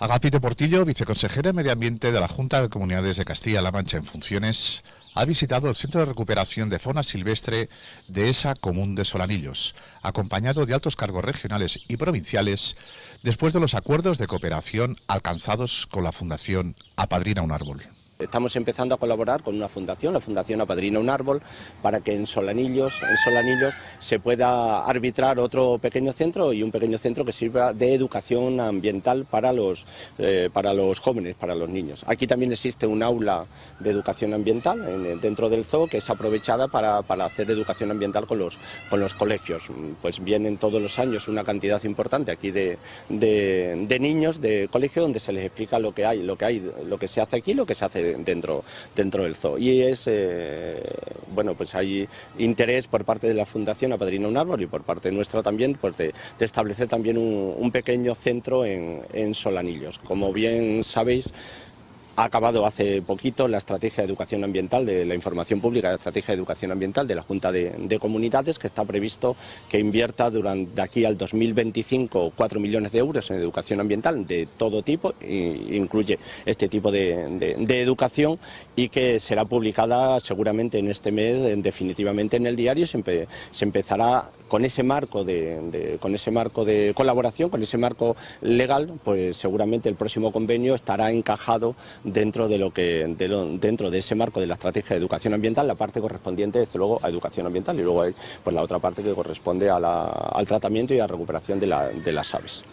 Agapito Portillo, viceconsejera de Medio Ambiente de la Junta de Comunidades de Castilla-La Mancha en funciones, ha visitado el Centro de Recuperación de Fauna Silvestre de esa común de Solanillos, acompañado de altos cargos regionales y provinciales, después de los acuerdos de cooperación alcanzados con la Fundación Apadrina un Árbol. Estamos empezando a colaborar con una fundación, la Fundación Apadrina un Árbol, para que en Solanillos, en Solanillos se pueda arbitrar otro pequeño centro y un pequeño centro que sirva de educación ambiental para los, eh, para los jóvenes, para los niños. Aquí también existe un aula de educación ambiental dentro del zoo que es aprovechada para, hacer educación ambiental con los, con los colegios. Pues vienen todos los años una cantidad importante aquí de, de, niños de colegio donde se les explica lo que hay, lo que hay, lo que se hace aquí, lo que se hace dentro, dentro del zoo. Y es, eh, bueno, pues hay interés por parte de la Fundación Apadrina un Árbol y por parte nuestra también pues de, establecer también un, pequeño centro en, en Solanillos. Como bien sabéis, ha acabado hace poquito la estrategia de educación ambiental, de la información pública la estrategia de educación ambiental de la Junta de, Comunidades, que está previsto que invierta durante de aquí al 2025 4 millones de euros en educación ambiental de todo tipo, e incluye este tipo de, educación, y que será publicada seguramente en este mes, definitivamente en el diario, se, se empezará con ese marco de colaboración, con ese marco legal, pues seguramente el próximo convenio estará encajado dentro de lo que dentro de ese marco de la estrategia de educación ambiental, la parte correspondiente desde luego a educación ambiental y luego hay pues la otra parte que corresponde al tratamiento y a la recuperación de las aves.